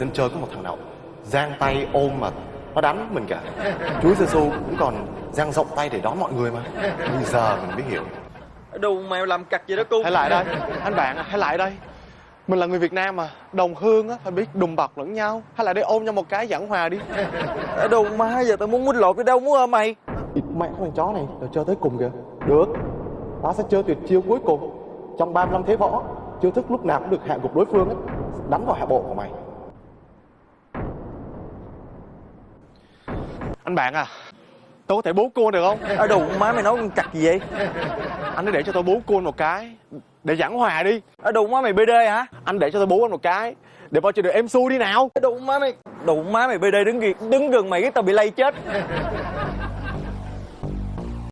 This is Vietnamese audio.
Trên chơi có một thằng nào giang tay ôm mà nó đánh mình cả. Chúi Giêsu cũng còn giang rộng tay để đón mọi người mà. Bây giờ mình mới hiểu. Đồ mày làm cặt gì đó cung Hãy lại đây Anh bạn à, hãy lại đây. Mình là người Việt Nam mà Đồng hương á, phải biết đùm bọc lẫn nhau. Hãy lại đây ôm nhau một cái giảng hòa đi. Đồ má giờ tao muốn quýnh lộn cái đâu muốn ôm mày? Mẹ con thằng chó này Tao chơi tới cùng kìa. Được Tao sẽ chơi tuyệt chiêu cuối cùng. Trong 35 thế võ Chiêu thức lúc nào cũng được hạ gục đối phương ấy Đánh vào hạ bộ của mày Anh bạn à Tôi có thể bú cô được không? À, đồ má mày nói con gì vậy? Anh hãy để cho tôi bú cô một cái Để giảng hòa đi. À, đồ má mày BD hả? Anh để cho tôi bú anh một cái Để vào chơi được em su đi nào. Đồ má mày Đồ má mày BD đứng, ghi- đứng gần mày cái tao bị lây chết